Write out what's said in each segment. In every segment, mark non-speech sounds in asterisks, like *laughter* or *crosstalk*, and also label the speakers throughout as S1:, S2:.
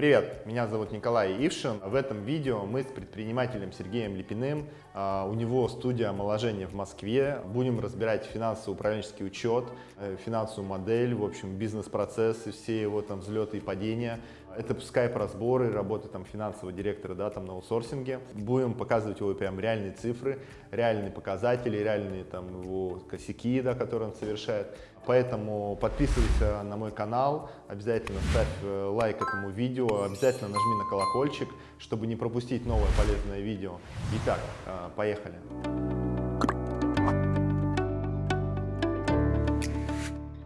S1: Привет, меня зовут Николай Ившин. В этом видео мы с предпринимателем Сергеем Липиным, а, у него студия омоложения в Москве, будем разбирать финансово-управленческий учет, э, финансовую модель, в общем, бизнес-процессы, все его там взлеты и падения. Это скайп-разборы, работа там финансового директора, да, там на аутсорсинге. Будем показывать его прям реальные цифры, реальные показатели, реальные там его косяки, да, которые он совершает. Поэтому подписывайся на мой канал, обязательно ставь э, лайк этому видео, обязательно нажми на колокольчик, чтобы не пропустить новое полезное видео. Итак, э, поехали.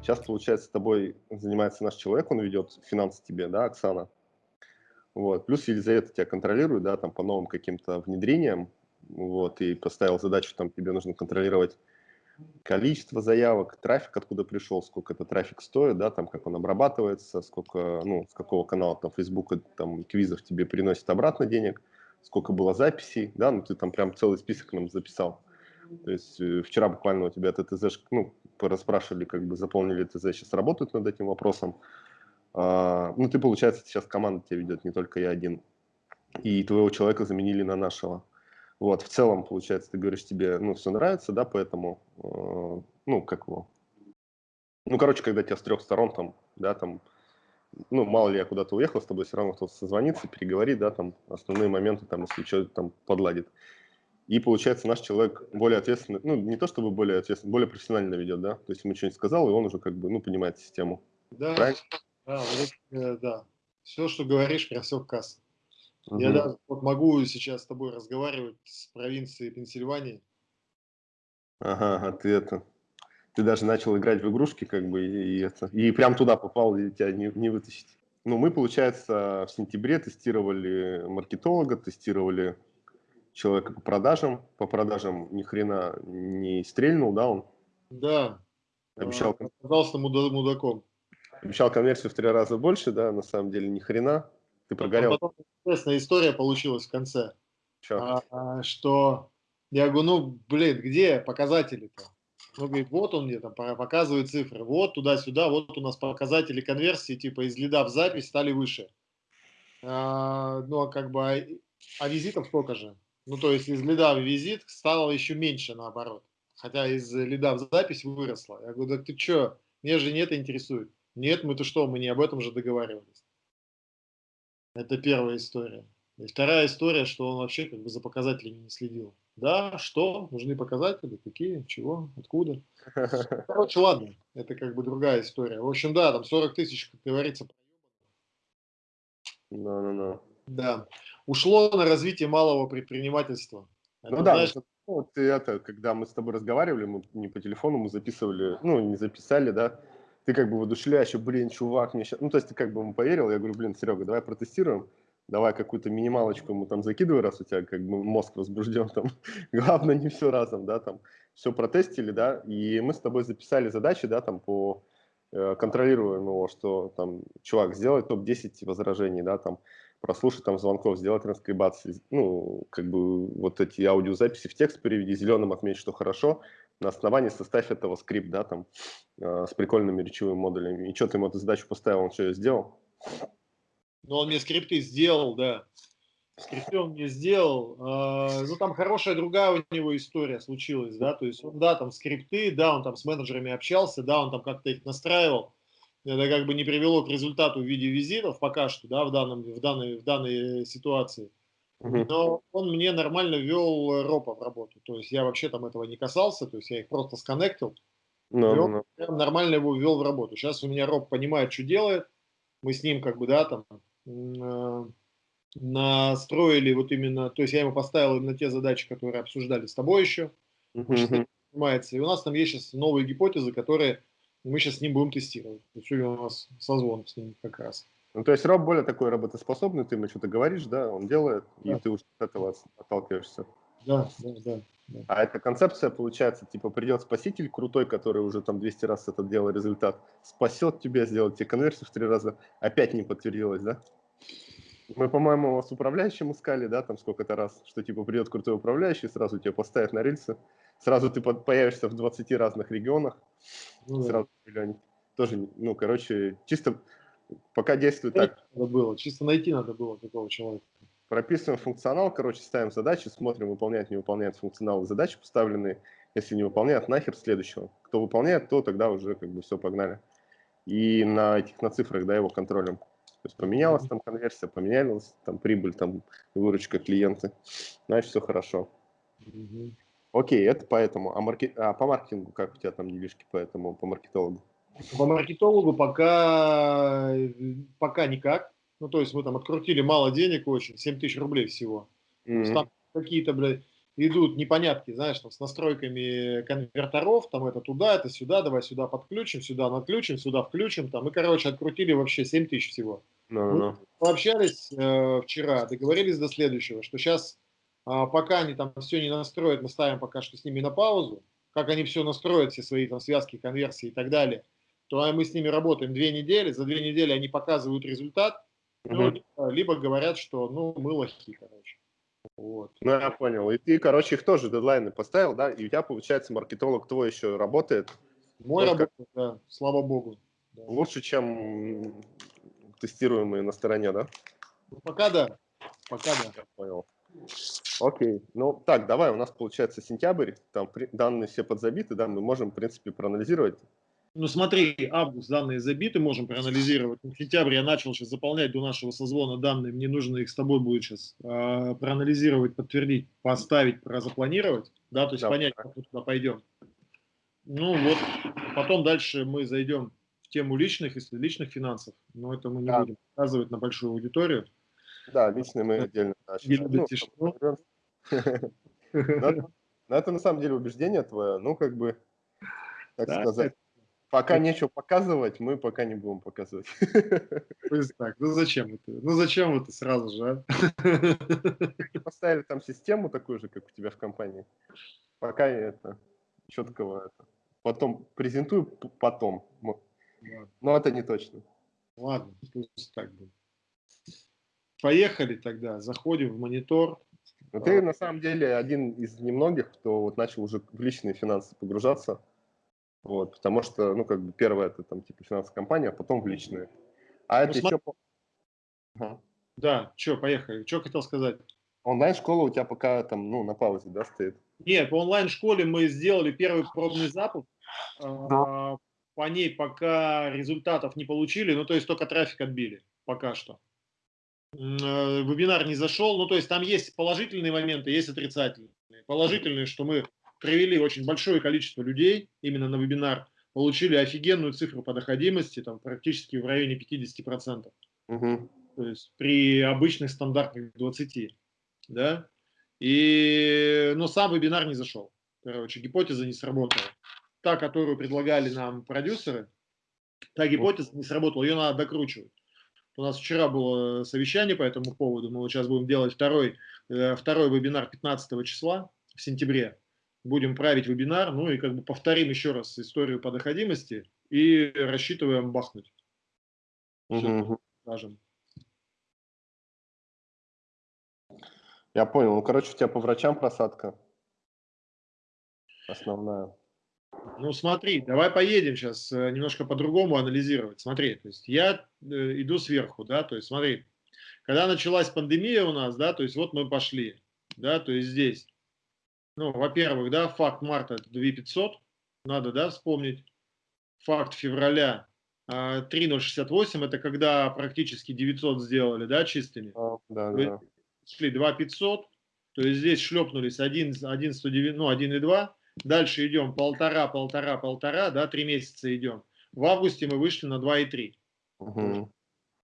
S2: Сейчас, получается, с тобой занимается наш человек, он ведет финансы тебе, да, Оксана. Вот. Плюс Елизавета тебя контролирует, да, там по новым каким-то внедрениям, вот, и поставил задачу, там тебе нужно контролировать количество заявок, трафик, откуда пришел, сколько этот трафик стоит, да, там, как он обрабатывается, сколько, ну, с какого канала там Facebook, там, квизов тебе приносит обратно денег, сколько было записей, да, ну, ты там прям целый список нам записал. То есть э, вчера буквально у тебя этот ТЗ, ну, расспрашивали, как бы заполнили ТЗ, сейчас работают над этим вопросом. А, ну, ты, получается, сейчас команда тебя ведет, не только я один. И твоего человека заменили на нашего. Вот, в целом, получается, ты говоришь, тебе, ну, все нравится, да, поэтому, э, ну, как его, ну, короче, когда тебя с трех сторон там, да, там, ну, мало ли я куда-то уехал, с тобой все равно кто-то созвонится, переговорит, да, там, основные моменты, там, если что-то там подладит. И, получается, наш человек более ответственный, ну, не то чтобы более ответственный, более профессионально ведет, да, то есть ему что-нибудь сказал, и он уже как бы, ну, понимает систему.
S3: Да, Правильно? да, вот, э, да. Все, что говоришь, прям все в кассу. Угу. Я даже вот могу сейчас с тобой разговаривать с провинцией Пенсильвании.
S2: Ага, а ты это, ты даже начал играть в игрушки, как бы, и, и это, и прям туда попал, и тебя не, не вытащить. Ну, мы, получается, в сентябре тестировали маркетолога, тестировали человека по продажам. По продажам ни хрена не стрельнул, да, он?
S3: Да. Обещал. Оказался мудаком.
S2: Обещал конверсию в три раза больше, да, на самом деле ни хрена. Ты прогорел.
S3: Потом интересная история получилась в конце. А, а, что я говорю, ну, блин, где показатели-то? Он говорит, вот он мне там показывает цифры, вот туда-сюда, вот у нас показатели конверсии, типа из лида в запись стали выше. А, ну, а как бы, а, а визитов сколько же? Ну, то есть из лида в визит стало еще меньше, наоборот. Хотя из лида в запись выросло. Я говорю, да ты что, меня же не это интересует. Нет, мы-то что, мы не об этом же договаривались. Это первая история. И вторая история, что он вообще как бы за показателями не следил. Да, что? Нужны показатели? Какие? Чего? Откуда? *laughs* Короче, ладно. Это как бы другая история. В общем, да, там 40 тысяч, как говорится,
S2: Да, да, да.
S3: Да. Ушло на развитие малого предпринимательства.
S2: Это, ну да, знаешь... ну, вот это, когда мы с тобой разговаривали, мы не по телефону, мы записывали, ну, не записали, да, ты как бы воодушевляешь, блин, чувак, мне сейчас... Ну, то есть ты как бы ему поверил, я говорю, блин, Серега, давай протестируем, давай какую-то минималочку ему там закидывай, раз у тебя как бы мозг возбужден, там, *laughs* главное не все разом, да, там, все протестили, да, и мы с тобой записали задачи, да, там, по э, контролируемого, что там, чувак, сделай топ-10 возражений, да, там, прослушать там звонков, сделать транскрибации, ну, как бы вот эти аудиозаписи в текст переведи, зеленым отметь, что хорошо, на основании составь этого скрипт, да, там, э, с прикольными речевыми модулями. И что ты ему эту задачу поставил, он что, сделал?
S3: Ну, он мне скрипты сделал, да. Скрипты он мне сделал. Э, ну, там хорошая другая у него история случилась, да, то есть он, да, там скрипты, да, он там с менеджерами общался, да, он там как-то их настраивал. Это как бы не привело к результату в виде визитов пока что, да, в, данном, в, данной, в данной ситуации. Но он мне нормально ввел ропа в работу. То есть я вообще там этого не касался, то есть я их просто сконнектил. No, no, no. нормально его ввел в работу. Сейчас у меня роб понимает, что делает. Мы с ним как бы, да, там э, настроили вот именно, то есть я ему поставил именно те задачи, которые обсуждали с тобой еще. Uh -huh. И у нас там есть сейчас новые гипотезы, которые мы сейчас с ним будем тестировать. Сегодня у нас созвон с ним как раз.
S2: Ну, то есть Роб более такой работоспособный, ты ему что-то говоришь, да, он делает, да. и ты уже от этого отталкиваешься.
S3: Да, да, да, да.
S2: А эта концепция, получается, типа придет спаситель крутой, который уже там 200 раз это делал результат, спасет тебя, сделает тебе конверсию в три раза, опять не подтвердилось, да? Мы, по-моему, с управляющим искали, да, там сколько-то раз, что типа придет крутой управляющий, сразу тебя поставят на рельсы, сразу ты появишься в 20 разных регионах, ну, сразу да. тоже, ну, короче, чисто пока действует так.
S3: Надо было, чисто найти надо было такого человека.
S2: Прописываем функционал, короче, ставим задачи, смотрим, выполняет, не выполняет функционал задачи поставленные. Если не выполняет, нахер следующего. Кто выполняет, то тогда уже как бы все, погнали. И на этих, на цифрах, да, его контролем. То есть поменялась там конверсия, поменялась там прибыль, там выручка клиенты. Значит, все хорошо. Угу. Окей, это поэтому. А, маркет... а по маркетингу как у тебя там делишки по этому, по маркетологу?
S3: По маркетологу пока, пока никак. Ну, то есть мы там открутили мало денег очень, 7 тысяч рублей всего. Mm-hmm. Там какие-то, блядь, идут непонятки, знаешь, там с настройками конверторов, там это туда, это сюда, давай сюда подключим, сюда отключим, сюда включим, там, и, короче, открутили вообще 7 тысяч всего. No, no. Мы пообщались э, вчера, договорились до следующего, что сейчас, э, пока они там все не настроят, мы ставим пока что с ними на паузу, как они все настроят, все свои там связки, конверсии и так далее, то мы с ними работаем две недели, за две недели они показывают результат, ну, либо, либо говорят, что ну мы лохи, короче.
S2: Вот. Ну, я понял. И ты, короче, их тоже дедлайны поставил, да? И у тебя, получается, маркетолог твой еще работает?
S3: Мой работает, как... да, слава богу.
S2: Да. Лучше, чем тестируемые на стороне, да?
S3: Ну, пока да. Пока да.
S2: Я понял. Окей. Ну, так, давай, у нас получается сентябрь, там данные все подзабиты, да, мы можем, в принципе, проанализировать
S3: ну смотри, август данные забиты, можем проанализировать. В сентябре я начал сейчас заполнять до нашего созвона данные, мне нужно их с тобой будет сейчас э, проанализировать, подтвердить, поставить, запланировать, да, то есть да, понять, как мы туда пойдем. Ну вот, потом дальше мы зайдем в тему личных, если личных финансов, но это мы не да. будем показывать на большую аудиторию.
S2: Да, личные мы отдельно. Ну, *laughs* но это на самом деле убеждение твое, ну как бы, так сказать Пока нечего показывать, мы пока не будем показывать.
S3: так, ну зачем это? Ну зачем это сразу же,
S2: а? Поставили там систему такую же, как у тебя в компании. Пока это четкого это. Потом презентую потом. Но это не точно.
S3: Ладно, пусть так будет. Поехали тогда, заходим в монитор.
S2: Но ты на самом деле один из немногих, кто вот начал уже в личные финансы погружаться. Вот, потому что, ну, как бы первое это там типа финансовая компания, а потом в личные. А ну, это смотри... еще...
S3: Ага. Да, что, поехали. Что хотел сказать?
S2: Онлайн-школа у тебя пока там, ну, на паузе, да, стоит?
S3: Нет, по онлайн-школе мы сделали первый пробный запуск. Да. По ней пока результатов не получили, ну, то есть только трафик отбили пока что. Э, вебинар не зашел, ну, то есть там есть положительные моменты, есть отрицательные. Положительные, что мы привели очень большое количество людей именно на вебинар, получили офигенную цифру по доходимости, там практически в районе 50%. Угу. То есть при обычных стандартных 20. Да? И, но сам вебинар не зашел. Короче, гипотеза не сработала. Та, которую предлагали нам продюсеры, та гипотеза не сработала, ее надо докручивать. У нас вчера было совещание по этому поводу, мы вот сейчас будем делать второй, э, второй вебинар 15 числа в сентябре будем править вебинар, ну и как бы повторим еще раз историю по доходимости и рассчитываем бахнуть.
S2: Угу. Скажем. Я понял. Ну, короче, у тебя по врачам просадка основная.
S3: Ну, смотри, давай поедем сейчас э, немножко по-другому анализировать. Смотри, то есть я э, иду сверху, да, то есть смотри, когда началась пандемия у нас, да, то есть вот мы пошли, да, то есть здесь ну, во-первых, да, факт марта это 2500, надо, да, вспомнить. Факт февраля 3068, а, это когда практически 900 сделали, да, чистыми. А, да, да. Шли 2500, то есть здесь шлепнулись 1, 1, 109, ну, 1,2. Дальше идем полтора, полтора, полтора, да, три месяца идем. В августе мы вышли на 2,3. Угу.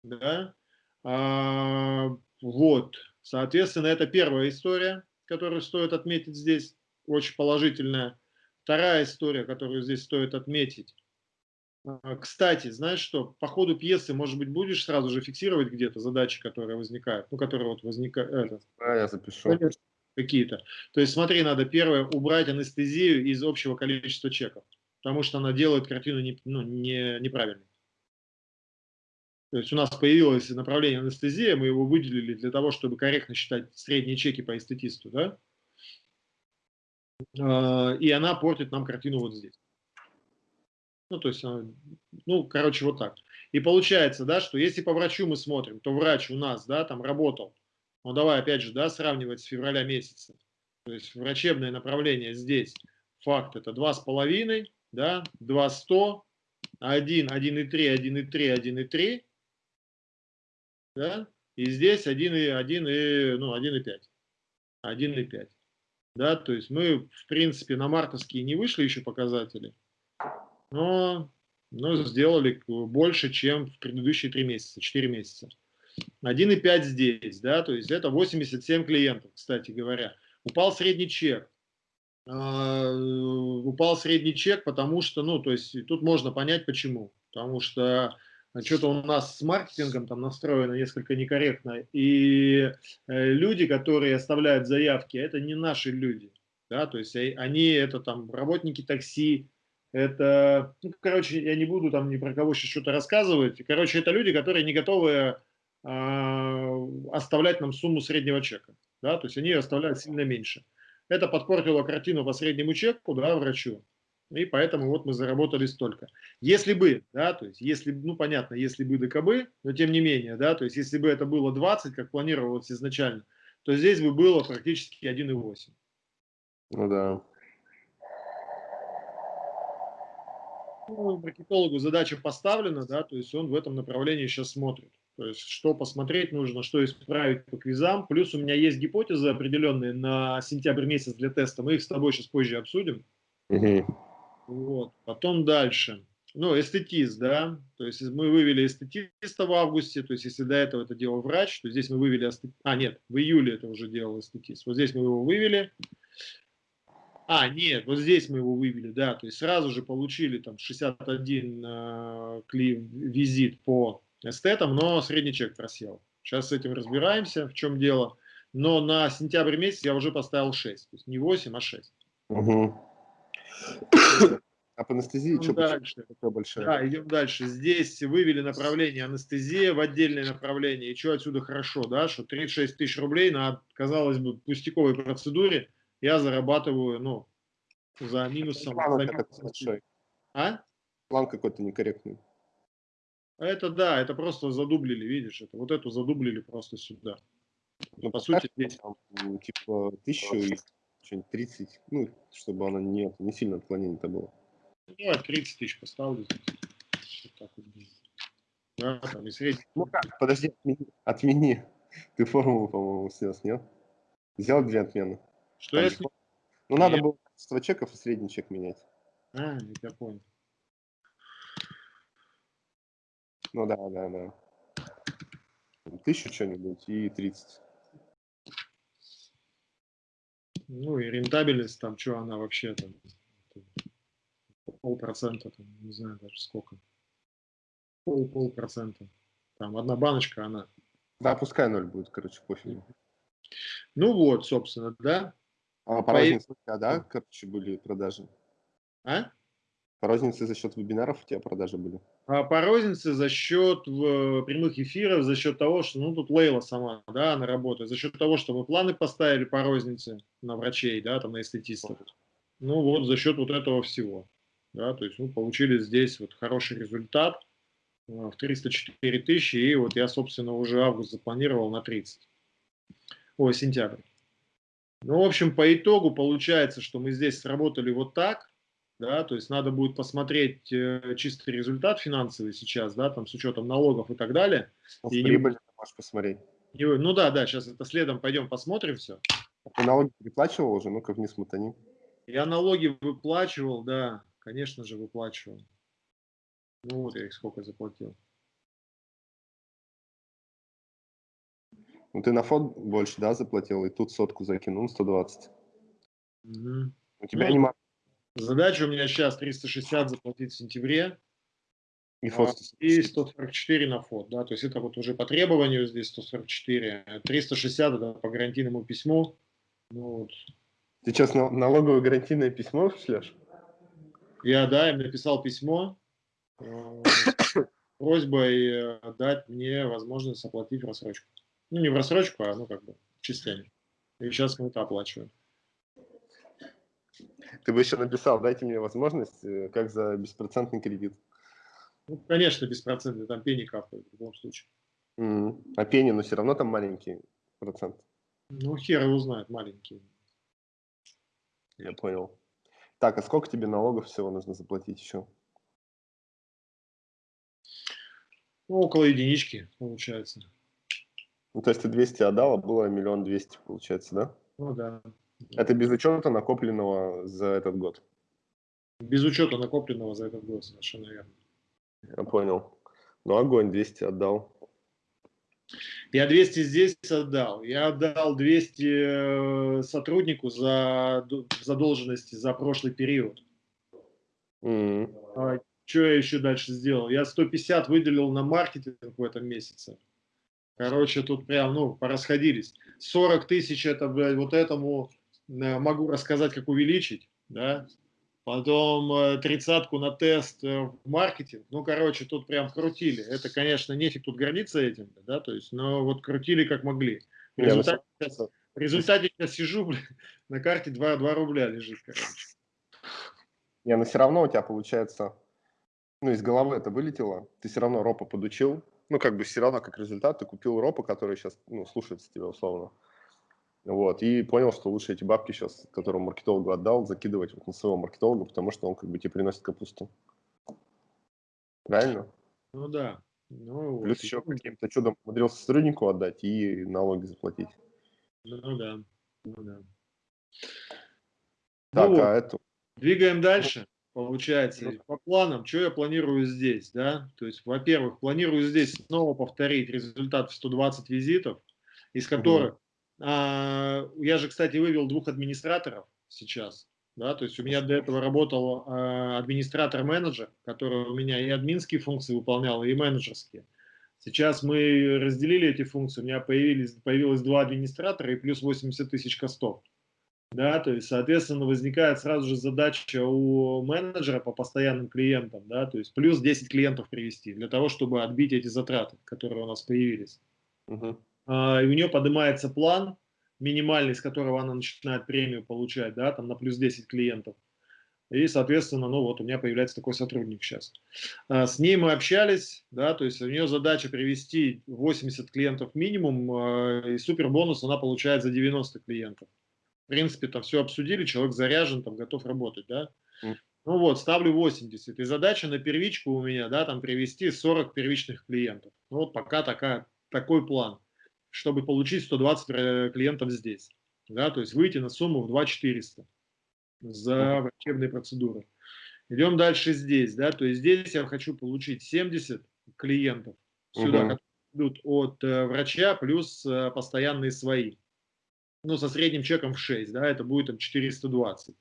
S3: Да. А, вот, соответственно, это первая история которую стоит отметить здесь, очень положительная. Вторая история, которую здесь стоит отметить. А, кстати, знаешь что, по ходу пьесы, может быть, будешь сразу же фиксировать где-то задачи, которые возникают, ну, которые вот возникают.
S2: Да, я запишу.
S3: Какие-то. То есть, смотри, надо первое, убрать анестезию из общего количества чеков, потому что она делает картину не, ну, не, неправильной. То есть у нас появилось направление анестезия, мы его выделили для того, чтобы корректно считать средние чеки по эстетисту, да? А, и она портит нам картину вот здесь. Ну, то есть, ну, короче, вот так. И получается, да, что если по врачу мы смотрим, то врач у нас, да, там работал, ну давай опять же, да, сравнивать с февраля месяца. То есть врачебное направление здесь, факт это 2,5, да, 2,100, 1, 1,3, 1,3, 1,3, да, и здесь 1, 1, ну, 1,5, 1,5. Да, то есть мы, в принципе, на мартовские не вышли еще показатели, но, но сделали больше, чем в предыдущие 3 месяца, 4 месяца. 1,5 здесь, да, то есть это 87 клиентов, кстати говоря. Упал средний чек. А, упал средний чек, потому что, ну, то есть тут можно понять почему. Потому что что-то у нас с маркетингом там настроено несколько некорректно. И э, люди, которые оставляют заявки, это не наши люди. Да, то есть они это там работники такси, это, ну, короче, я не буду там ни про кого сейчас что-то рассказывать. Короче, это люди, которые не готовы э, оставлять нам сумму среднего чека. Да, то есть они оставляют сильно меньше. Это подпортило картину по среднему чеку, да, врачу. И поэтому вот мы заработали столько. Если бы, да, то есть если, ну понятно, если бы ДКБ, но тем не менее, да, то есть если бы это было 20, как планировалось изначально, то здесь бы было практически 1,8.
S2: Ну да.
S3: Ну, маркетологу задача поставлена, да, то есть он в этом направлении сейчас смотрит. То есть что посмотреть нужно, что исправить по квизам. Плюс у меня есть гипотезы определенные на сентябрь месяц для теста. Мы их с тобой сейчас позже обсудим. Угу. Вот. Потом дальше. Ну, эстетист, да, то есть мы вывели эстетиста в августе, то есть если до этого это делал врач, то здесь мы вывели, эстет... а нет, в июле это уже делал эстетист, вот здесь мы его вывели, а, нет, вот здесь мы его вывели, да, то есть сразу же получили там 61 э, кли визит по эстетам, но средний чек просел. Сейчас с этим разбираемся, в чем дело. Но на сентябрь месяц я уже поставил 6, то есть не 8, а 6.
S2: Угу. А по анестезии
S3: идем что дальше. большая? Да, идем дальше. Здесь вывели направление анестезия в отдельное направление. И что отсюда хорошо, да, что 36 тысяч рублей на, казалось бы, пустяковой процедуре я зарабатываю, ну, за минусом. План, за минусом.
S2: А? План какой-то некорректный.
S3: Это да, это просто задублили, видишь, это вот эту задублили просто сюда. Ну, по сути, здесь...
S2: Типа, тысячу и что-нибудь 30, ну, чтобы она не, не сильно отклонение-то было.
S3: Ну, я 30 тысяч поставлю. Вот так вот.
S2: Да, там и средний. Ну как, подожди, отмени. отмени. Ты формулу, по-моему, снес, нет? Сделал две отмены.
S3: Что там, если...
S2: Ну, надо было количество чеков и средний чек менять.
S3: А, я понял.
S2: Ну да, да, да. Тысячу что-нибудь и 30.
S3: Ну и рентабельность там, что она вообще там, полпроцента, там, не знаю даже сколько. Пол, полпроцента. Там одна баночка, она.
S2: Да, пускай ноль будет, короче, пофиг.
S3: Ну вот, собственно, да.
S2: А по рознице, да, короче, были продажи?
S3: А?
S2: По рознице за счет вебинаров у тебя продажи были?
S3: А по рознице за счет в, прямых эфиров, за счет того, что, ну, тут Лейла сама, да, она работает, за счет того, что мы планы поставили по рознице на врачей, да, там на эстетистов. Ну, вот за счет вот этого всего, да, то есть, ну, получили здесь вот хороший результат э, в 304 тысячи, и вот я, собственно, уже август запланировал на 30, ой, сентябрь. Ну, в общем, по итогу получается, что мы здесь сработали вот так, да, то есть надо будет посмотреть э, чистый результат финансовый сейчас, да, там с учетом налогов и так далее.
S2: Ну, и прибыль не... можешь посмотреть.
S3: И, ну да, да, сейчас это следом пойдем посмотрим все.
S2: А ты налоги переплачивал уже? Ну-ка вниз мотани.
S3: Я налоги выплачивал, да, конечно же выплачивал. Ну вот я их сколько заплатил.
S2: Ну ты на фонд больше, да, заплатил, и тут сотку закинул, 120. Угу. У тебя ну, не
S3: Задача у меня сейчас 360 заплатить в сентябре. И, а, фот. и 144 на фот, да, то есть это вот уже по требованию здесь 144, 360 это по гарантийному письму. Ну, вот.
S2: Ты сейчас налоговое гарантийное письмо шлешь?
S3: Я, да, им написал письмо *coughs* э, просьбой э, дать мне возможность оплатить в рассрочку. Ну, не в рассрочку, а ну как бы частями. И сейчас мы это оплачиваем. *laughs*
S2: Ты бы еще написал, дайте мне возможность, э, как за беспроцентный кредит.
S3: Ну, конечно, беспроцентный, там пени капает в любом случае.
S2: Mm. А пени, но все равно там маленький процент.
S3: Ну, хер его знает, маленький.
S2: Я понял. Так, а сколько тебе налогов всего нужно заплатить еще?
S3: Ну, около единички, получается.
S2: Ну, то есть ты 200 отдал, а было миллион двести, получается, да?
S3: Ну, да.
S2: Это без учета накопленного за этот год?
S3: Без учета накопленного за этот год, совершенно верно.
S2: Я понял. Ну, огонь, 200 отдал.
S3: Я 200 здесь отдал. Я отдал 200 э, сотруднику за задолженности за прошлый период.
S2: Mm.
S3: А, что я еще дальше сделал? Я 150 выделил на маркетинг в этом месяце. Короче, тут прям, ну, порасходились. 40 тысяч это, блядь, вот этому могу рассказать, как увеличить, да потом э, тридцатку на тест э, в маркетинг. Ну, короче, тут прям крутили. Это, конечно, нефиг тут гордиться этим, да, то есть, но вот крутили как могли. В результате, сейчас, в результате сейчас сижу, *laughs* блин, на карте 2, 2 рубля лежит, короче.
S2: Не, но все равно у тебя получается, ну, из головы это вылетело, ты все равно ропа подучил, ну, как бы все равно как результат ты купил ропа, который сейчас, ну, слушается тебя условно. Вот, и понял, что лучше эти бабки сейчас, которые маркетологу отдал, закидывать вот на своего маркетолога, потому что он как бы тебе приносит капусту. Правильно?
S3: Ну да. Ну,
S2: Плюс
S3: вот.
S2: еще каким-то чудом умудрился сотруднику отдать и налоги заплатить.
S3: Ну да. Ну да.
S2: Так,
S3: ну,
S2: а это...
S3: Двигаем дальше. Получается, по планам, что я планирую здесь, да? То есть, во-первых, планирую здесь снова повторить результат в 120 визитов, из которых а, я же, кстати, вывел двух администраторов сейчас. Да, то есть у меня до этого работал э, администратор-менеджер, который у меня и админские функции выполнял, и менеджерские. Сейчас мы разделили эти функции, у меня появились, появилось два администратора и плюс 80 тысяч костов. Да, то есть, соответственно, возникает сразу же задача у менеджера по постоянным клиентам, да, то есть плюс 10 клиентов привести для того, чтобы отбить эти затраты, которые у нас появились.
S2: Угу.
S3: А, и у нее поднимается план минимальный, с которого она начинает премию получать, да, там на плюс 10 клиентов. И, соответственно, ну вот у меня появляется такой сотрудник сейчас. А, с ней мы общались, да, то есть у нее задача привести 80 клиентов минимум, а, и супер бонус она получает за 90 клиентов. В принципе, там все обсудили, человек заряжен, там готов работать, да. Ну вот, ставлю 80. И задача на первичку у меня, да, там привести 40 первичных клиентов. Ну вот пока такая, такой план чтобы получить 120 э, клиентов здесь. Да, то есть выйти на сумму в 2400 за врачебные процедуры. Идем дальше здесь. Да, то есть здесь я хочу получить 70 клиентов сюда, угу. которые идут от э, врача, плюс э, постоянные свои. Ну, со средним чеком в 6, да, это будет там 420.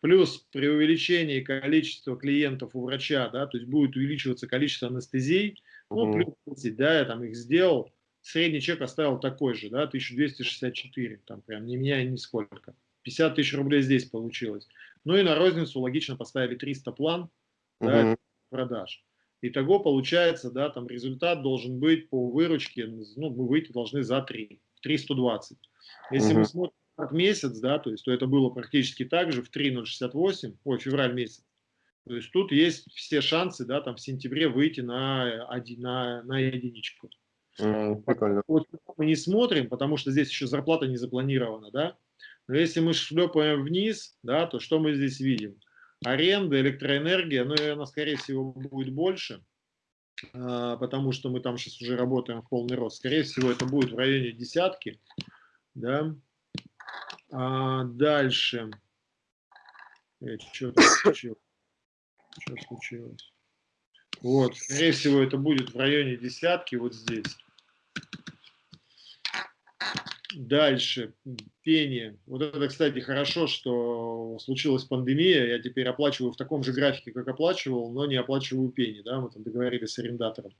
S3: Плюс при увеличении количества клиентов у врача, да, то есть будет увеличиваться количество анестезий, ну, плюс 10, да, я там их сделал, средний чек оставил такой же, да, 1264, там прям не меняя нисколько. 50 тысяч рублей здесь получилось. Ну и на розницу логично поставили 300 план да, продаж. Итого получается, да, там результат должен быть по выручке, ну, мы выйти должны за 3, 320. Если угу. мы смотрим от месяц, да, то есть, то это было практически так же в 3.068, ой, февраль месяц. То есть тут есть все шансы, да, там в сентябре выйти на, на, на единичку.
S2: Прикольно.
S3: Вот мы не смотрим, потому что здесь еще зарплата не запланирована, да. Но если мы шлепаем вниз, да, то что мы здесь видим? Аренда, электроэнергия, ну, она, скорее всего, будет больше, а, потому что мы там сейчас уже работаем в полный рост. Скорее всего, это будет в районе десятки, да. А дальше. Что случилось? Что случилось? Вот, скорее всего, это будет в районе десятки вот здесь. Дальше, пение. Вот это, кстати, хорошо, что случилась пандемия. Я теперь оплачиваю в таком же графике, как оплачивал, но не оплачиваю пени. Да? Мы там договорились с арендатором.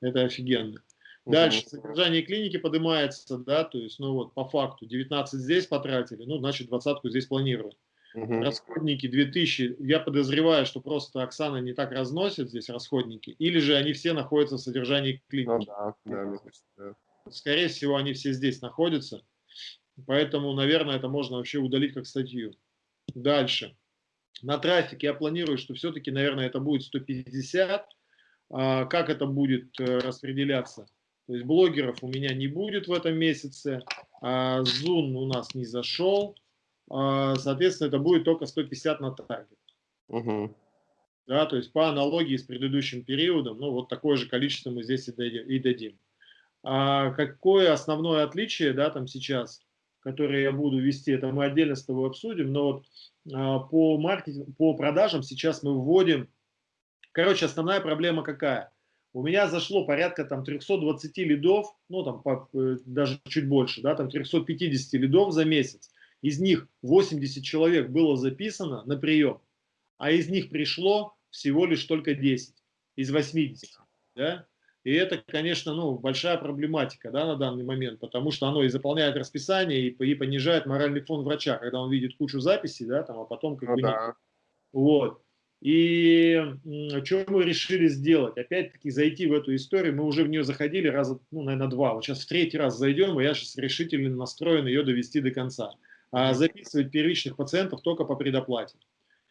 S3: Это офигенно. Дальше, содержание клиники поднимается, да, то есть, ну вот, по факту, 19 здесь потратили, ну, значит, двадцатку здесь планирую. Угу. Расходники 2000, я подозреваю, что просто Оксана не так разносит здесь расходники, или же они все находятся в содержании клиники. Ну, да, да, да. Скорее всего, они все здесь находятся. Поэтому, наверное, это можно вообще удалить как статью. Дальше. На трафике я планирую, что все-таки, наверное, это будет 150. а, как это будет э, распределяться. То есть блогеров у меня не будет в этом месяце, а Zoom у нас не зашел, соответственно, это будет только 150 на таргет. Угу. Да, то есть по аналогии с предыдущим периодом, ну вот такое же количество мы здесь и дадим. А какое основное отличие, да, там сейчас, которое я буду вести, это мы отдельно с тобой обсудим, но вот а, по маркетингу, по продажам сейчас мы вводим, короче, основная проблема какая? У меня зашло порядка там 320 лидов, ну там по, э, даже чуть больше, да, там 350 лидов за месяц. Из них 80 человек было записано на прием, а из них пришло всего лишь только 10 из 80. Да? И это, конечно, ну, большая проблематика да, на данный момент, потому что оно и заполняет расписание, и, и понижает моральный фон врача, когда он видит кучу записей, да, там, а потом как ну, бы да. нет. Вот. И что мы решили сделать? Опять-таки зайти в эту историю, мы уже в нее заходили раза, ну, наверное, два. Вот сейчас в третий раз зайдем, и я сейчас решительно настроен ее довести до конца. А записывать первичных пациентов только по предоплате.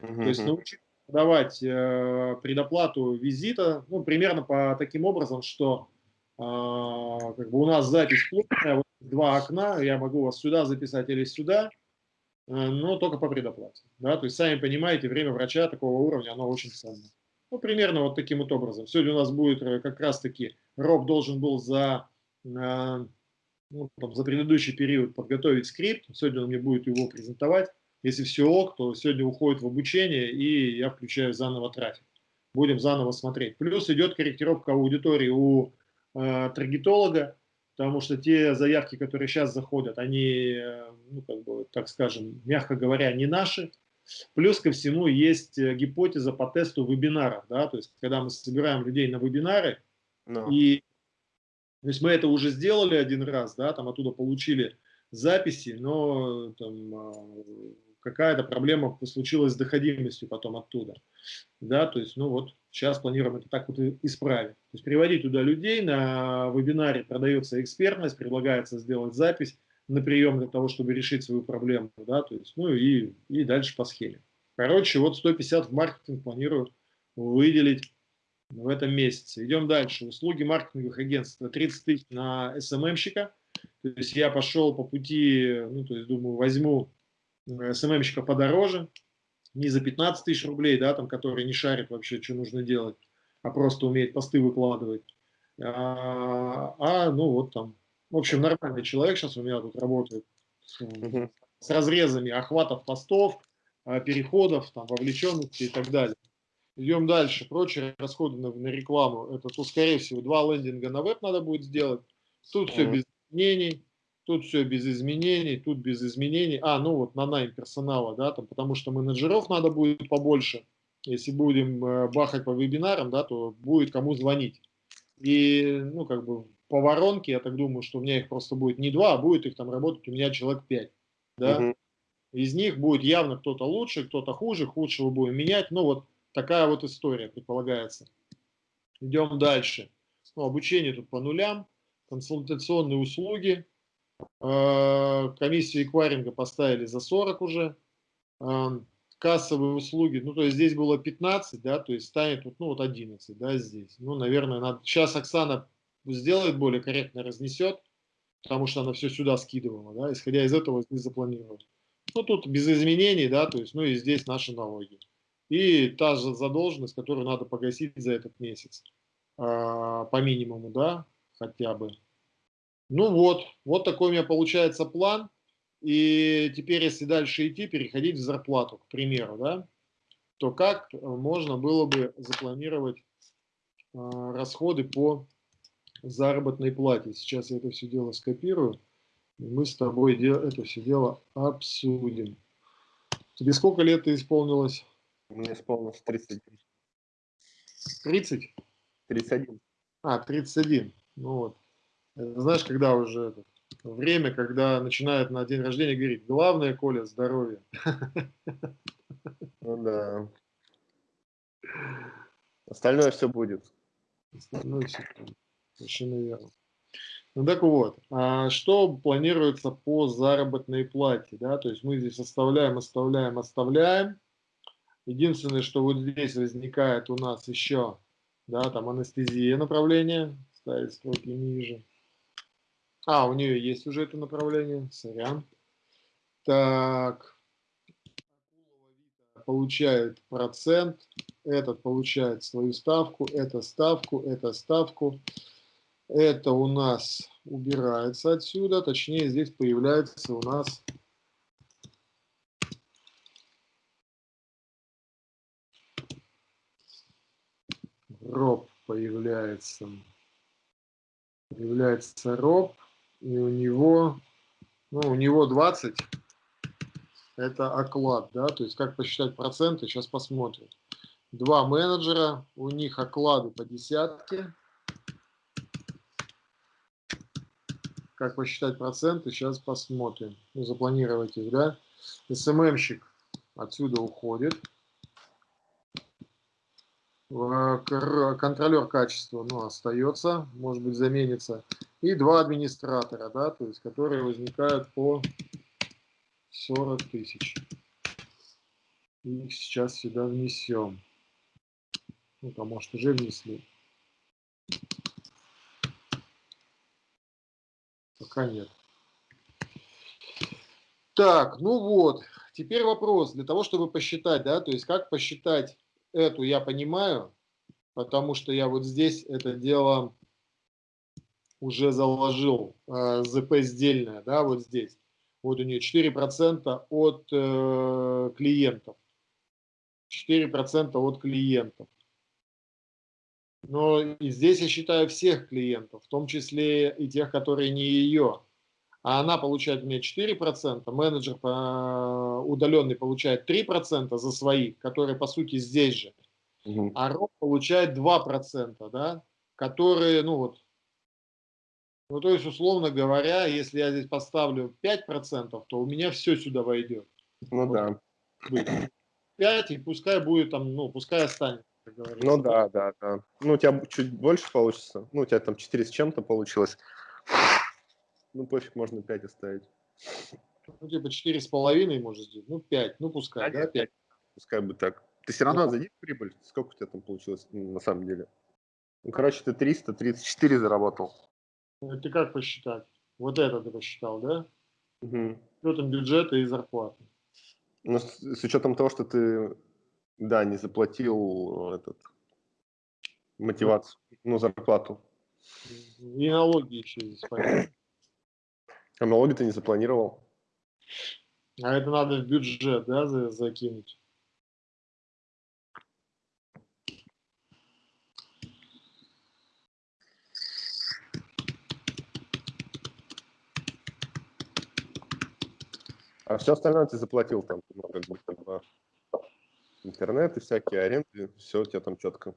S3: Uh То есть научиться давать э, предоплату визита, ну, примерно по таким образом, что э, как бы у нас запись плотная, вот два окна, я могу вас сюда записать или сюда, Э, но только по предоплате. Да? То есть, сами понимаете, время врача такого уровня, оно очень ценно. Ну, примерно вот таким вот образом. Сегодня у нас будет э, как раз-таки, Роб должен был за, э, ну, там, за предыдущий период подготовить скрипт, сегодня он мне будет его презентовать. Если все ок, то сегодня уходит в обучение, и я включаю заново трафик. Будем заново смотреть. Плюс идет корректировка аудитории у э, таргетолога, потому что те заявки, которые сейчас заходят, они, э, ну, как бы, так скажем, мягко говоря, не наши. Плюс ко всему есть э, гипотеза по тесту вебинаров, да, то есть когда мы собираем людей на вебинары, no. и то есть мы это уже сделали один раз, да, там оттуда получили записи, но там а, какая-то проблема случилась с доходимостью потом оттуда. Да, то есть, ну вот, сейчас планируем это так вот исправить. То есть приводить туда людей, на вебинаре продается экспертность, предлагается сделать запись на прием для того, чтобы решить свою проблему, да, то есть, ну и, и дальше по схеме. Короче, вот 150 в маркетинг планирую выделить в этом месяце. Идем дальше. Услуги маркетинговых агентств 30 тысяч на СММщика. То есть я пошел по пути, ну, то есть думаю, возьму СММщика подороже, не за 15 тысяч рублей, да, там, который не шарит вообще, что нужно делать, а просто умеет посты выкладывать. А, а ну вот там, в общем, нормальный человек сейчас у меня тут работает с, с разрезами охватов постов, а, переходов, там, вовлеченности и так далее. Идем дальше. Прочие расходы на, на рекламу. Это, то, скорее всего, два лендинга на веб надо будет сделать. Тут все без изменений. Тут все без изменений, тут без изменений. А, ну вот на найм персонала, да, там, потому что менеджеров надо будет побольше. Если будем э, бахать по вебинарам, да, то будет кому звонить. И, ну, как бы по воронке, я так думаю, что у меня их просто будет не два, а будет их там работать у меня человек пять. Да? Угу. Из них будет явно кто-то лучше, кто-то хуже, худшего будем менять. Ну, вот такая вот история предполагается. Идем дальше. Ну, обучение тут по нулям, консультационные услуги, Э, комиссию эквайринга поставили за 40 уже. Э, кассовые услуги, ну, то есть здесь было 15, да, то есть станет, ну, вот 11, да, здесь. Ну, наверное, надо... сейчас Оксана сделает более корректно, разнесет, потому что она все сюда скидывала, да, исходя из этого здесь запланировала. Ну, тут без изменений, да, то есть, ну, и здесь наши налоги. И та же задолженность, которую надо погасить за этот месяц, а, по минимуму, да, хотя бы. Ну вот, вот такой у меня получается план. И теперь, если дальше идти, переходить в зарплату, к примеру, да, то как можно было бы запланировать э, расходы по заработной плате. Сейчас я это все дело скопирую, и мы с тобой это все дело обсудим. Тебе сколько лет ты исполнилось?
S2: Мне исполнилось 31.
S3: 30?
S2: 31.
S3: А, 31. Ну вот. Знаешь, когда уже это, время, когда начинают на день рождения говорить, главное, Коля, здоровье.
S2: Ну да. Остальное все будет.
S3: Остальное все будет. Совершенно верно. Ну так вот, а что планируется по заработной плате? Да? То есть мы здесь оставляем, оставляем, оставляем. Единственное, что вот здесь возникает у нас еще да, там анестезия направление, ставить строки ниже. А, у нее есть уже это направление, сорян. Так, получает процент, этот получает свою ставку, это ставку, это ставку. Это у нас убирается отсюда, точнее здесь появляется у нас роб появляется. Появляется роб, и у него, ну, у него 20 это оклад, да, то есть как посчитать проценты, сейчас посмотрим. Два менеджера, у них оклады по десятке. Как посчитать проценты, сейчас посмотрим. Ну, запланировать их, да. СММщик отсюда уходит. Контролер качества, ну, остается, может быть, заменится. И два администратора, да, то есть, которые возникают по 40 тысяч. Их сейчас сюда внесем. Ну, там, может, уже внесли. Пока нет. Так, ну вот. Теперь вопрос. Для того, чтобы посчитать, да, то есть как посчитать эту, я понимаю, потому что я вот здесь это дело уже заложил, э, ЗП сдельное, да, вот здесь. Вот у нее 4% от э, клиентов. 4% от клиентов. Но и здесь я считаю всех клиентов, в том числе и тех, которые не ее. А она получает у меня 4%, менеджер по, удаленный получает 3% за свои, которые по сути здесь же. Угу. А роб получает 2%, да, которые, ну вот, ну, то есть, условно говоря, если я здесь поставлю 5%, то у меня все сюда войдет.
S2: Ну вот. да.
S3: 5, и пускай будет там, ну, пускай останется.
S2: Ну да, да, да. Ну, у тебя чуть больше получится. Ну, у тебя там 4 с чем-то получилось. Ну, пофиг, можно 5 оставить.
S3: Ну, типа 4,5 может сделать. Ну, 5, ну, пускай, да, да 5.
S2: Пускай бы так. Ты все равно да. зайди в прибыль. Сколько у тебя там получилось на самом деле? Ну, короче, ты 334 заработал.
S3: Это как посчитать? Вот это ты посчитал, да? Угу. С учетом бюджета и зарплаты.
S2: Ну, с, с учетом того, что ты, да, не заплатил этот мотивацию, ну, зарплату.
S3: И налоги еще здесь понятно.
S2: А налоги ты не запланировал?
S3: А это надо в бюджет, да, закинуть?
S2: А все остальное ты заплатил там, ну, как бы, там, интернет и всякие аренды, все у тебя там четко.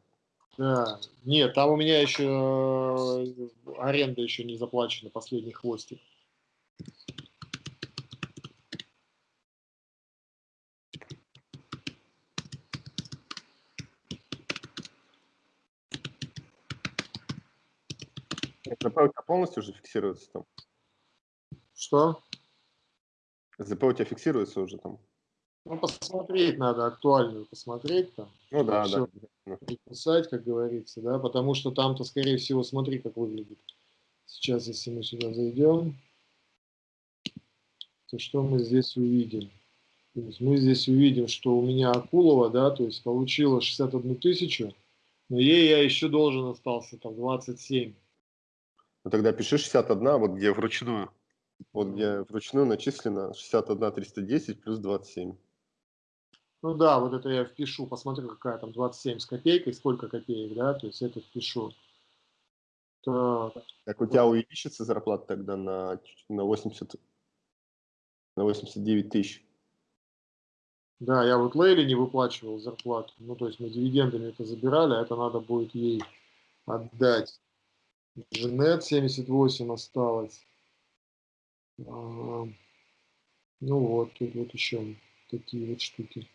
S3: Да, нет, там у меня еще э, аренда еще не заплачена, последний хвостик.
S2: ЗП у тебя полностью уже фиксируется там?
S3: Что?
S2: ЗП у тебя фиксируется уже там?
S3: Ну, посмотреть надо, актуальную посмотреть там.
S2: Ну да,
S3: все да. Писать, как говорится, да, потому что там-то, скорее всего, смотри, как выглядит. Сейчас, если мы сюда зайдем, то что мы здесь увидим? То есть мы здесь увидим, что у меня Акулова, да, то есть получила 61 тысячу, но ей я еще должен остался там 27.
S2: Ну тогда пиши 61, вот где вручную. Вот где вручную начислено 61 310 плюс 27.
S3: Ну да, вот это я впишу, посмотрю, какая там 27 с копейкой, сколько копеек, да, то есть это впишу.
S2: Так, так у тебя увеличится зарплата тогда на, на 80, на 89 тысяч?
S3: Да, я вот Лейли не выплачивал зарплату, ну то есть мы дивидендами это забирали, а это надо будет ей отдать. Женет 78 осталось. А, ну вот, тут вот еще такие вот штуки.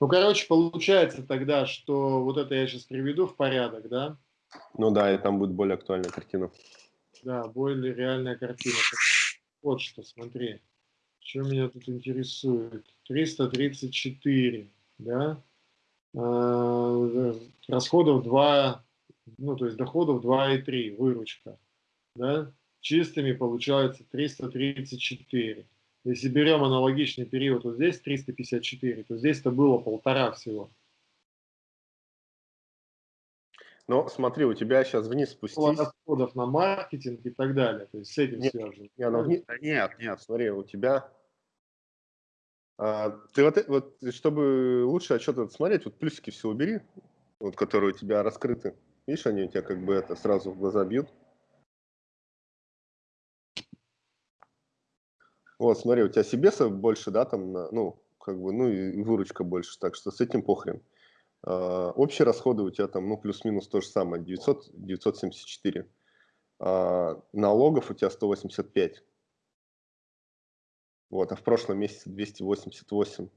S3: Ну, короче, получается тогда, что вот это я сейчас приведу в порядок, да?
S2: Ну да, и там будет более актуальная картина.
S3: Да, более реальная картина. Вот что, смотри. Что меня тут интересует? 334, да? э, расходов 2, ну, то есть доходов 2,3, выручка, да, чистыми получается 334. Если берем аналогичный период, вот здесь 354, то здесь это было полтора всего.
S2: Но смотри, у тебя сейчас вниз спустись.
S3: Расходов на маркетинг и так далее. То есть с этим
S2: нет,
S3: связано.
S2: Нет, ну, вниз, нет, нет, смотри, у тебя... А, ты вот, вот, чтобы лучше отчет смотреть, вот плюсики все убери, вот, которые у тебя раскрыты. Видишь, они у тебя как бы это сразу в глаза бьют. Вот, смотри, у тебя себе больше, да, там, ну, как бы, ну и выручка больше, так что с этим похрен. А, общие расходы у тебя там, ну, плюс-минус то же самое, 900, 974. А, налогов у тебя 185. Вот, а в прошлом месяце 288.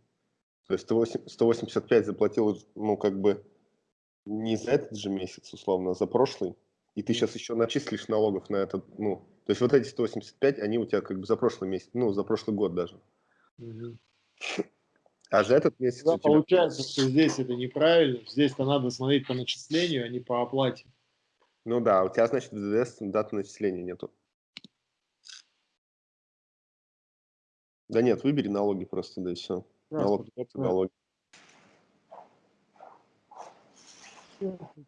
S2: То есть 185 заплатил, ну, как бы, не за этот же месяц, условно, а за прошлый. И ты сейчас еще начислишь налогов на этот, ну, то есть вот эти 185, они у тебя как бы за прошлый месяц, ну, за прошлый год даже. Угу. А за этот месяц...
S3: Да, тебя... Получается, что здесь это неправильно. Здесь-то надо смотреть по начислению, а не по оплате.
S2: Ну да, у тебя, значит, в ДДС даты начисления нету. Да нет, выбери налоги просто, да и все. Налог, налоги.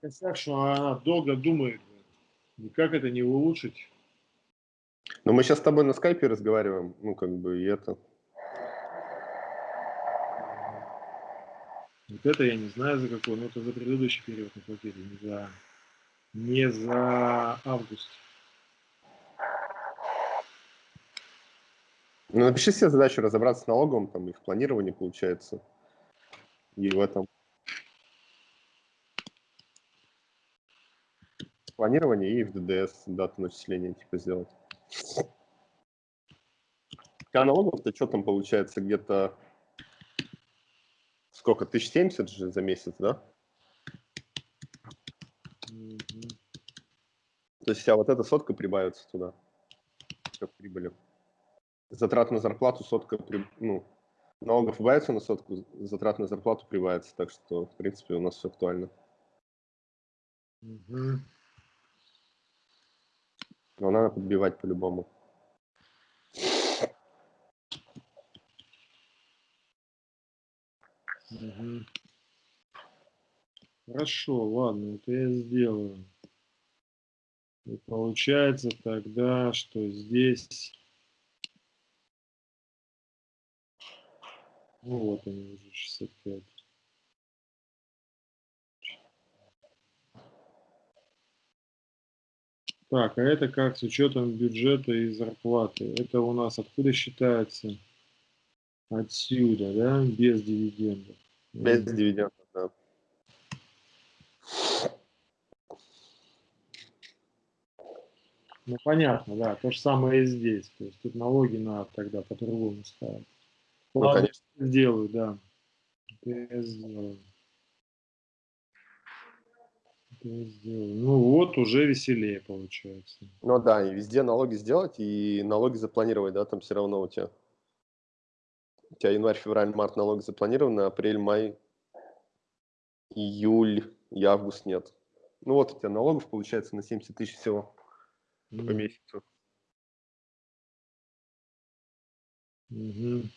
S3: Косяк, что она долго думает. Никак это не улучшить.
S2: Но мы сейчас с тобой на скайпе разговариваем, ну, как бы, и это...
S3: Вот это я не знаю за какой, но это за предыдущий период наплатили, не за, не за август.
S2: Ну, напиши себе задачу разобраться с налогом, там, и в планировании получается, и в этом. Планирование и в ДДС дату начисления, типа, сделать. У тебя налогов-то что там получается, где-то сколько, 1070 же за месяц, да? Mm -hmm. То есть вся вот эта сотка прибавится туда, как прибыли. Затрат на зарплату сотка, при... ну, налогов прибавится на сотку, затрат на зарплату прибавится, так что, в принципе, у нас все актуально. Mm -hmm. Но надо подбивать по-любому.
S3: Угу. Хорошо, ладно, это я сделаю. И получается тогда, что здесь... Ну вот они уже 65. Так, а это как с учетом бюджета и зарплаты? Это у нас откуда считается? Отсюда, да? Без дивидендов.
S2: Без дивидендов, да.
S3: Ну, понятно, да. То же самое и здесь. То есть тут налоги надо тогда по-другому ставить. Ну, Ладно, конечно. сделаю, да. Я сделаю. Ну вот, уже веселее получается.
S2: Ну да, и везде налоги сделать, и налоги запланировать, да, там все равно у тебя. У тебя январь, февраль, март налоги запланированы, апрель, май, июль и август нет. Ну вот у тебя налогов получается на 70 тысяч всего mm. по месяцу.
S3: Угу.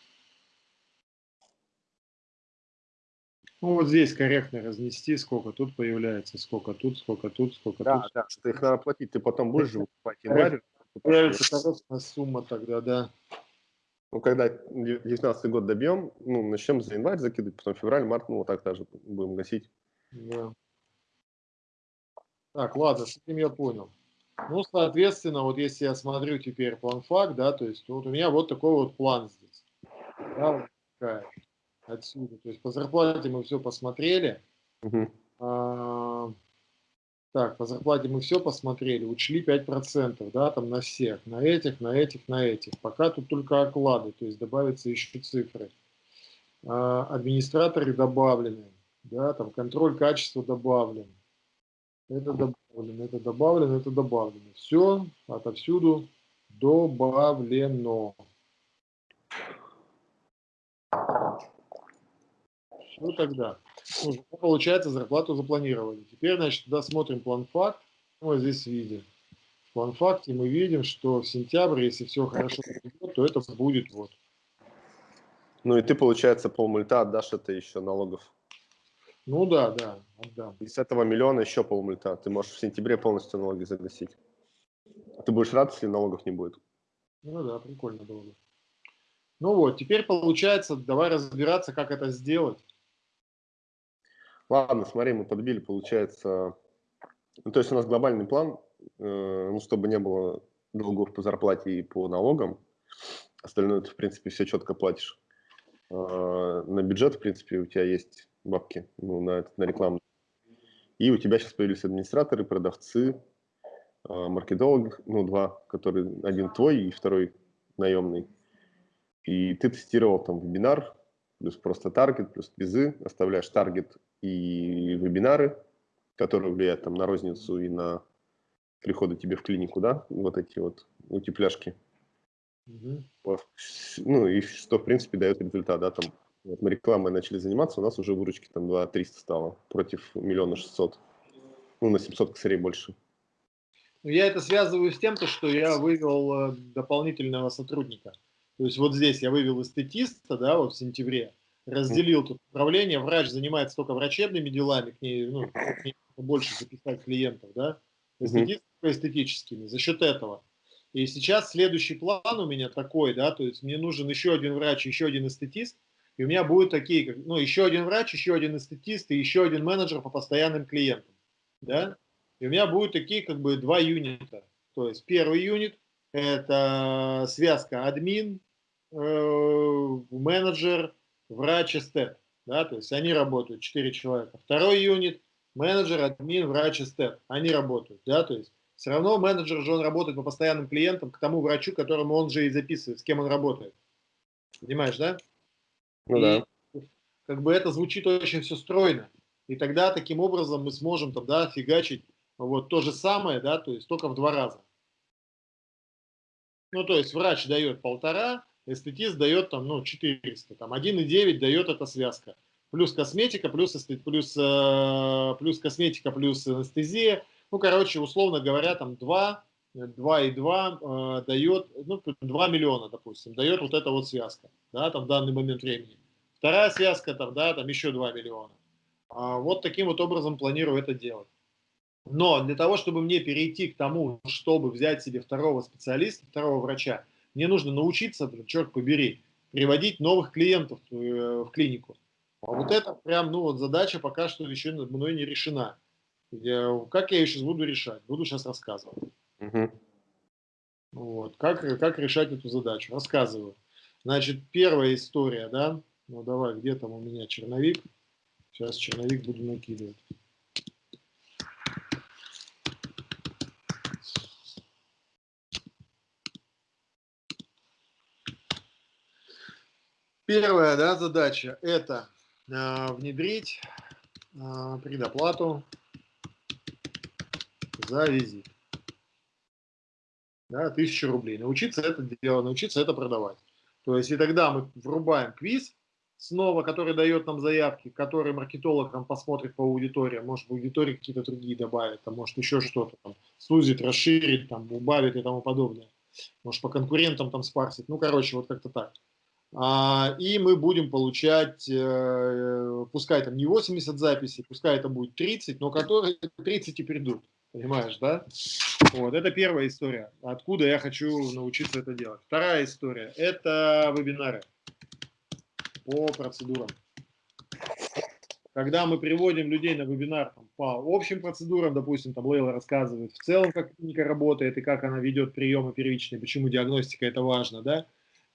S3: Ну, вот здесь корректно разнести, сколько тут появляется, сколько тут, сколько тут, сколько
S2: да,
S3: тут.
S2: Да, что их надо платить, ты потом будешь же покупать январь.
S3: Появится корректная сумма тогда, да.
S2: Ну, когда 19 год добьем, ну, начнем за январь закидывать, потом февраль, март, ну, вот так даже будем гасить. Да.
S3: Так, ладно, с этим я понял. Ну, соответственно, вот если я смотрю теперь план факт, да, то есть вот у меня вот такой вот план здесь. Да, вот отсюда. То есть по зарплате мы все посмотрели. Угу. А, так, по зарплате мы все посмотрели, учли 5%, да, там на всех, на этих, на этих, на этих. Пока тут только оклады, то есть добавятся еще цифры. А, администраторы добавлены, да, там контроль качества добавлен. Это добавлено, это добавлено, это добавлено. Все отовсюду добавлено. Что тогда? уже, получается, зарплату запланировали. Теперь, значит, туда смотрим план факт. Вот здесь видим. В план факте мы видим, что в сентябре, если все хорошо пойдет, то это будет вот.
S2: Ну и ты, получается, полмульта отдашь это еще налогов.
S3: Ну да, да, отдам.
S2: И с этого миллиона еще полмульта. Ты можешь в сентябре полностью налоги загасить. Ты будешь рад, если налогов не будет.
S3: Ну да, прикольно было бы. Ну вот, теперь получается, давай разбираться, как это сделать.
S2: Ладно, смотри, мы подбили, получается... Ну, то есть у нас глобальный план, э, ну, чтобы не было долгов по зарплате и по налогам. Остальное ты, в принципе, все четко платишь. Э, на бюджет, в принципе, у тебя есть бабки ну, на, на рекламу. И у тебя сейчас появились администраторы, продавцы, э, маркетологи, ну, два, которые, один твой и второй наемный. И ты тестировал там вебинар, плюс просто таргет, плюс квизы, оставляешь таргет и вебинары, которые влияют там на розницу и на приходы тебе в клинику, да, вот эти вот утепляшки. Угу. Ну и что, в принципе, дает результат, да, там вот мы рекламой начали заниматься, у нас уже выручки там 2 300 стало против миллиона 600. Ну, на 700 косарей больше.
S3: Ну, я это связываю с тем, то, что я вывел э, дополнительного сотрудника. То есть вот здесь я вывел эстетиста, да, вот в сентябре, разделил тут управление, врач занимается только врачебными делами, к ней, ну, к ней больше записать клиентов, да, эстетист эстетическими, за счет этого. И сейчас следующий план у меня такой, да, то есть мне нужен еще один врач, еще один эстетист, и у меня будут такие, как, ну, еще один врач, еще один эстетист и еще один менеджер по постоянным клиентам, да, и у меня будут такие, как бы, два юнита, то есть первый юнит – это связка админ, э, менеджер, врач, эстет, да, то есть они работают, четыре человека. Второй юнит – менеджер, админ, врач, эстет, они работают, да, то есть все равно менеджер же он работает по постоянным клиентам, к тому врачу, которому он же и записывает, с кем он работает. Понимаешь, да?
S2: Ну и, да.
S3: Как бы это звучит очень все стройно. И тогда таким образом мы сможем тогда фигачить вот то же самое, да, то есть только в два раза. Ну, то есть врач дает полтора, эстетист дает там, ну, 400, там 1,9 дает эта связка. Плюс косметика, плюс, плюс, э, плюс косметика, плюс анестезия, ну, короче, условно говоря, там 2, 2,2 э, дает, ну, 2 миллиона, допустим, дает вот эта вот связка, да, там в данный момент времени. Вторая связка, там, да, там еще 2 миллиона. А вот таким вот образом планирую это делать. Но для того, чтобы мне перейти к тому, чтобы взять себе второго специалиста, второго врача, мне нужно научиться, черт побери, приводить новых клиентов э, в клинику. А вот это прям, ну вот задача пока что еще мной не решена. Я, как я ее сейчас буду решать? Буду сейчас рассказывать. Угу. Вот. Как, как решать эту задачу? Рассказываю. Значит, первая история, да? Ну, давай, где там у меня черновик? Сейчас черновик буду накидывать. Первая да, задача – это э, внедрить э, предоплату за визит. Да, тысяча рублей. Научиться это делать, научиться это продавать. То есть и тогда мы врубаем квиз снова, который дает нам заявки, который маркетолог там посмотрит по аудитории, может в аудитории какие-то другие добавит, а может еще что-то там, сузит, расширит, там, убавит и тому подобное. Может по конкурентам там спарсит. Ну, короче, вот как-то так. А, и мы будем получать, э, пускай там не 80 записей, пускай это будет 30, но которые 30 и придут. Понимаешь, да? Вот, это первая история. Откуда я хочу научиться это делать. Вторая история – это вебинары по процедурам. Когда мы приводим людей на вебинар там, по общим процедурам, допустим, там Лейла рассказывает в целом, как клиника работает и как она ведет приемы первичные, почему диагностика это важно, да,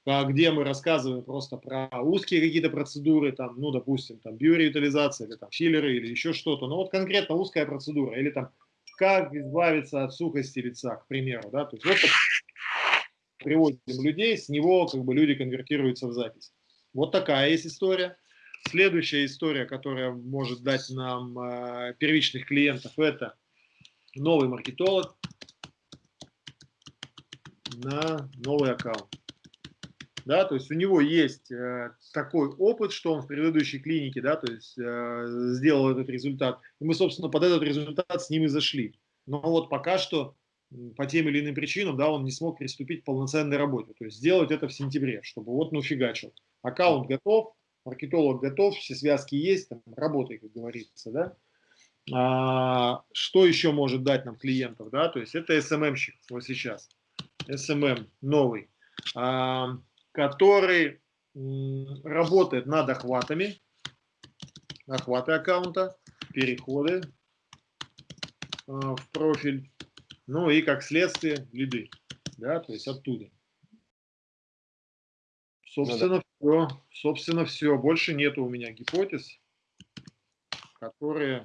S3: где мы рассказываем просто про узкие какие-то процедуры, там, ну, допустим, там, биореутализация, или там, филлеры, или еще что-то, ну, вот конкретно узкая процедура, или там как избавиться от сухости лица, к примеру. Да? То есть вот приводим людей, с него как бы люди конвертируются в запись. Вот такая есть история. Следующая история, которая может дать нам э, первичных клиентов, это новый маркетолог на новый аккаунт. Да, то есть у него есть э, такой опыт, что он в предыдущей клинике, да, то есть э, сделал этот результат. И мы, собственно, под этот результат с ним и зашли. Но вот пока что по тем или иным причинам, да, он не смог приступить к полноценной работе. То есть сделать это в сентябре, чтобы вот ну фигачил. Аккаунт готов, маркетолог готов, все связки есть, там, работай, как говорится, да. А, что еще может дать нам клиентов, да, то есть это SMM-щик вот сейчас, SMM новый, а, который работает над охватами, охваты аккаунта, переходы а, в профиль, ну и как следствие лиды, да, то есть оттуда. Собственно, ну, да. все. Собственно, все. Больше нету у меня гипотез, которые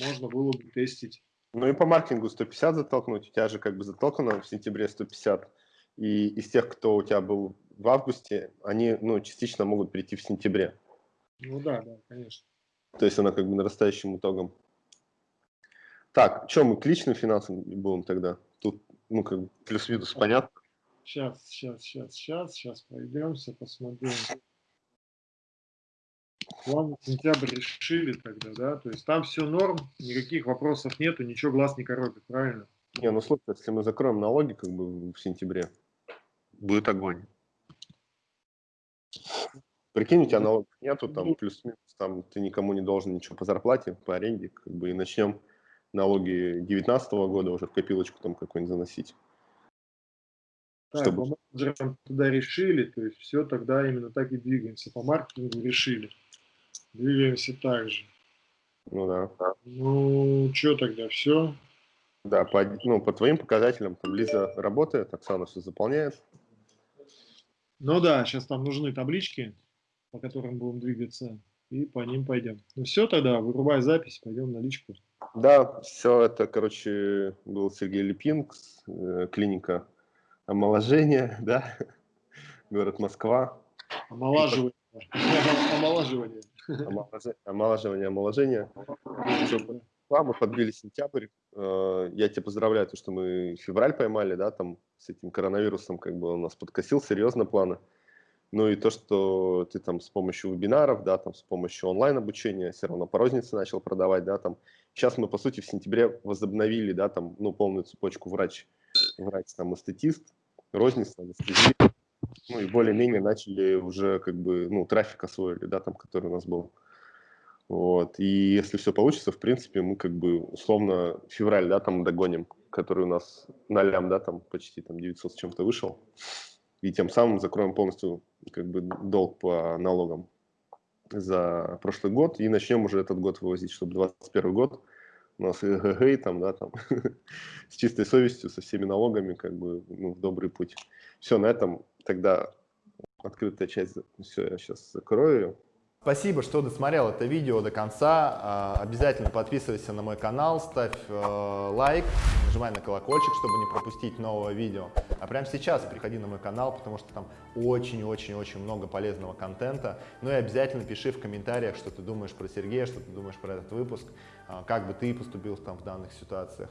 S3: можно было бы тестить.
S2: Ну и по маркетингу 150 затолкнуть. У тебя же как бы затолкано в сентябре 150. И из тех, кто у тебя был в августе, они ну, частично могут прийти в сентябре.
S3: Ну да, да, конечно.
S2: То есть она как бы нарастающим итогом. Так, что мы к личным финансам будем тогда? Тут, ну, как бы плюс-минус понятно.
S3: Сейчас, сейчас, сейчас, сейчас, сейчас пройдемся, посмотрим. План сентябрь решили тогда, да? То есть там все норм, никаких вопросов нету, ничего глаз не коробит, правильно?
S2: Не, ну слушай, если мы закроем налоги как бы в сентябре, будет огонь. Прикинь, у тебя налогов нету, там плюс-минус, там ты никому не должен ничего по зарплате, по аренде, как бы и начнем налоги 2019 года уже в копилочку там какой-нибудь заносить.
S3: Так, чтобы... по менеджерам туда решили, то есть все тогда именно так и двигаемся. По маркетингу решили. Двигаемся так же.
S2: Ну да.
S3: Ну, что тогда, все?
S2: Да, по, ну, по твоим показателям, там Лиза работает, Оксана все заполняет.
S3: Ну да, сейчас там нужны таблички, по которым будем двигаться, и по ним пойдем. Ну все тогда, вырубай запись, пойдем на личку.
S2: Да, все это, короче, был Сергей Липинг, э, клиника омоложения, *laughs* да, город Москва.
S3: Омолаживание. *laughs* Омолаживание.
S2: Омолаживание, омоложение. Мы подбили сентябрь. Э, я тебя поздравляю, то, что мы февраль поймали, да, там с этим коронавирусом как бы он нас подкосил серьезно планы. Ну и то, что ты там с помощью вебинаров, да, там с помощью онлайн-обучения все равно по рознице начал продавать, да, там. Сейчас мы, по сути, в сентябре возобновили, да, там, ну, полную цепочку врач, врач, там, эстетист, розница, анестезия. Ну и более-менее начали уже как бы, ну, трафик освоили, да, там, который у нас был. Вот. И если все получится, в принципе, мы как бы условно февраль, да, там догоним, который у нас на лям, да, там почти там 900 с чем-то вышел. И тем самым закроем полностью как бы долг по налогам за прошлый год и начнем уже этот год вывозить, чтобы 2021 год у нас эгэгэй там, да, там, *laughs* с чистой совестью, со всеми налогами, как бы, ну, в добрый путь. Все, на этом тогда открытая часть, все, я сейчас закрою.
S1: Спасибо, что досмотрел это видео до конца. А, обязательно подписывайся на мой канал, ставь э, лайк, нажимай на колокольчик, чтобы не пропустить нового видео. А прямо сейчас приходи на мой канал, потому что там очень-очень-очень много полезного контента. Ну и обязательно пиши в комментариях, что ты думаешь про Сергея, что ты думаешь про этот выпуск, а, как бы ты поступил там в данных ситуациях.